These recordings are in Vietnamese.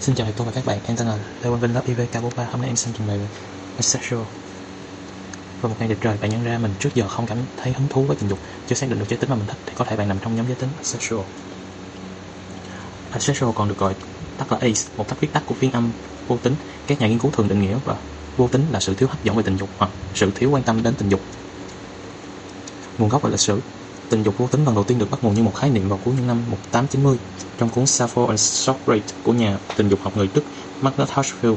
Xin chào tôi và các bạn, em tên là Lê Quang Vinh lớp IVK43 Hôm nay em xin trình bày về asexual Vào một ngày đẹp trời, bạn nhận ra mình trước giờ không cảm thấy hứng thú với tình dục Chưa xác định được giới tính mà mình thích thì có thể bạn nằm trong nhóm giới tính asexual Asexual à, còn được gọi tắt là ACE, một cách viết tắt của phiên âm vô tính. Các nhà nghiên cứu thường định nghĩa và vô tính là sự thiếu hấp dẫn về tình dục hoặc sự thiếu quan tâm đến tình dục. Nguồn gốc và lịch sử. Tình dục vô tính lần đầu tiên được bắt nguồn như một khái niệm vào cuối những năm 1890 trong cuốn Sappho and Socrates của nhà tình dục học người Đức Magnus Hirschfeld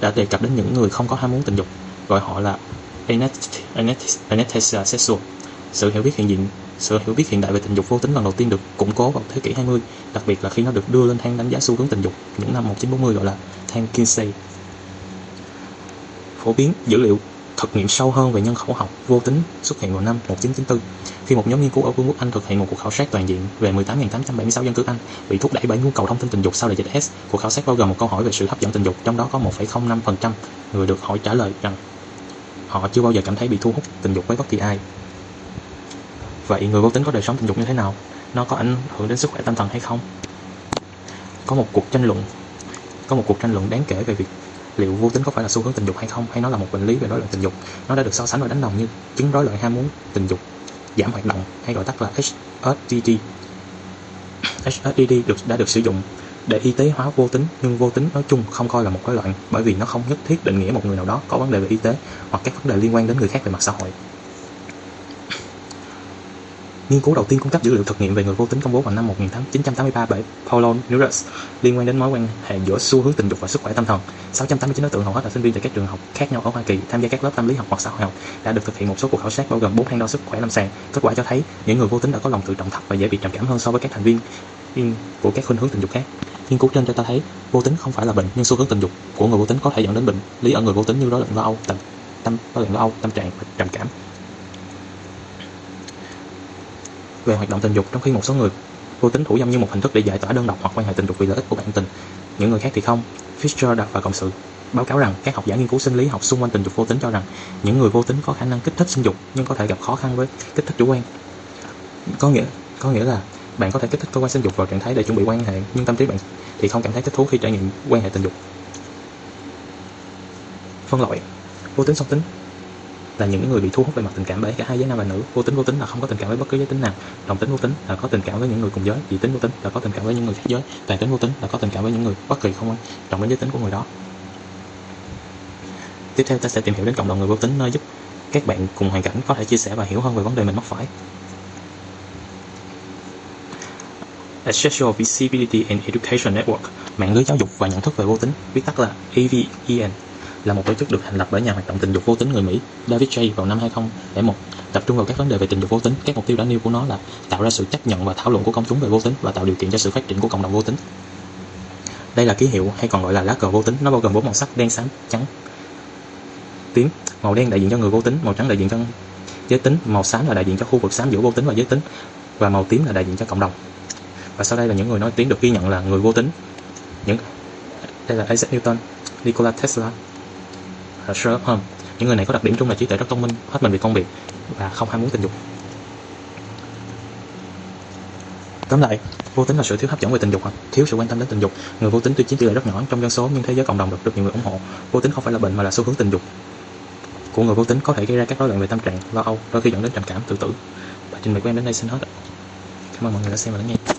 đã đề cập đến những người không có ham muốn tình dục, gọi họ là anesthesia sexual. Sự hiểu biết hiện diện sự hiểu biết hiện đại về tình dục vô tính lần đầu tiên được củng cố vào thế kỷ 20, đặc biệt là khi nó được đưa lên thang đánh giá xu hướng tình dục những năm 1940 gọi là thang Kinsey. Phổ biến dữ liệu thực nghiệm sâu hơn về nhân khẩu học vô tính xuất hiện vào năm 1994 khi một nhóm nghiên cứu ở Vương quốc Anh thực hiện một cuộc khảo sát toàn diện về 18.876 dân cư Anh bị thúc đẩy bởi nhu cầu thông tin tình dục sau đại dịch S. Cuộc khảo sát bao gồm một câu hỏi về sự hấp dẫn tình dục, trong đó có 1,05% người được hỏi trả lời rằng họ chưa bao giờ cảm thấy bị thu hút tình dục với bất kỳ ai. Vậy người vô tính có đời sống tình dục như thế nào? Nó có ảnh hưởng đến sức khỏe tâm thần hay không? Có một cuộc tranh luận có một cuộc tranh luận đáng kể về việc liệu vô tính có phải là xu hướng tình dục hay không, hay nó là một bệnh lý về rối loạn tình dục? Nó đã được so sánh và đánh đồng như chứng rối loạn ham muốn tình dục, giảm hoạt động hay gọi tắt là HSDD HSDD được, đã được sử dụng để y tế hóa vô tính, nhưng vô tính nói chung không coi là một rối loạn bởi vì nó không nhất thiết định nghĩa một người nào đó có vấn đề về y tế hoặc các vấn đề liên quan đến người khác về mặt xã hội. Nghiên cứu đầu tiên cung cấp dữ liệu thực nghiệm về người vô tính công bố vào năm 1983 bởi Paulo Neurus liên quan đến mối quan hệ giữa xu hướng tình dục và sức khỏe tâm thần. 689 đối tượng hầu hết là sinh viên tại các trường học khác nhau ở Hoa Kỳ tham gia các lớp tâm lý học hoặc xã hội học đã được thực hiện một số cuộc khảo sát bao gồm 4 thang đo sức khỏe lâm sàng. Kết quả cho thấy những người vô tính đã có lòng tự trọng thấp và dễ bị trầm cảm hơn so với các thành viên của các khuynh hướng tình dục khác. Nghiên cứu trên cho ta thấy vô tính không phải là bệnh nhưng xu hướng tình dục của người vô tính có thể dẫn đến bệnh lý ở người vô tính như rối loạn lo âu, tâm, tâm rối loạn lo âu, tâm trạng và trầm cảm. Về hoạt động tình dục trong khi một số người vô tính thủ dâm như một hình thức để giải tỏa đơn độc hoặc quan hệ tình dục vì lợi ích của bản tình. Những người khác thì không. Fisher đặt và cộng sự, báo cáo rằng các học giả nghiên cứu sinh lý học xung quanh tình dục vô tính cho rằng những người vô tính có khả năng kích thích sinh dục nhưng có thể gặp khó khăn với kích thích chủ quan. Có nghĩa có nghĩa là bạn có thể kích thích cơ quan sinh dục vào trạng thái để chuẩn bị quan hệ nhưng tâm trí bạn thì không cảm thấy thích thú khi trải nghiệm quan hệ tình dục. Phân loại, vô tính song tính là những người bị thu hút về mặt tình cảm bởi cả hai giới nam và nữ. Vô tính vô tính là không có tình cảm với bất cứ giới tính nào. Đồng tính vô tính là có tình cảm với những người cùng giới. Dị tính vô tính là có tình cảm với những người khác giới. Toàn tính vô tính là có tình cảm với những người bất kỳ không quan trọng đến giới tính của người đó. Tiếp theo ta sẽ tìm hiểu đến cộng đồng người vô tính nơi giúp các bạn cùng hoàn cảnh có thể chia sẻ và hiểu hơn về vấn đề mình mắc phải. Sexual Visibility and Education Network, mạng lưới giáo dục và nhận thức về vô tính, viết tắt là AVEN là một tổ chức được thành lập bởi nhà hoạt động tình dục vô tính người Mỹ, David J vào năm 2001 tập trung vào các vấn đề về tình dục vô tính, các mục tiêu đã nêu của nó là tạo ra sự chấp nhận và thảo luận của công chúng về vô tính và tạo điều kiện cho sự phát triển của cộng đồng vô tính. Đây là ký hiệu, hay còn gọi là lá cờ vô tính, nó bao gồm bốn màu sắc, đen, xám, trắng, tím. Màu đen đại diện cho người vô tính, màu trắng đại diện cho giới tính, màu xám là đại diện cho khu vực xám giữa vô tính và giới tính, và màu tím là đại diện cho cộng đồng. Và sau đây là những người nói tiếng được ghi nhận là người vô tính. Những, đây là Isaac Newton, Nikola Tesla là Sherlock Holmes những người này có đặc điểm chung là trí tuệ rất thông minh, hết mình vì công việc và không ham muốn tình dục. Tóm lại, vô tính là sự thiếu hấp dẫn về tình dục hoặc thiếu sự quan tâm đến tình dục. Người vô tính tuy chiếm tỷ lệ rất nhỏ trong dân số, nhưng thế giới cộng đồng được rất nhiều người ủng hộ. Vô tính không phải là bệnh mà là xu hướng tình dục. Của người vô tính có thể gây ra các rối loạn về tâm trạng, lo âu, đôi khi dẫn đến trầm cảm, tự tử. Và trình bày của em đến đây xin hết cảm ơn mọi người đã xem và lắng nghe.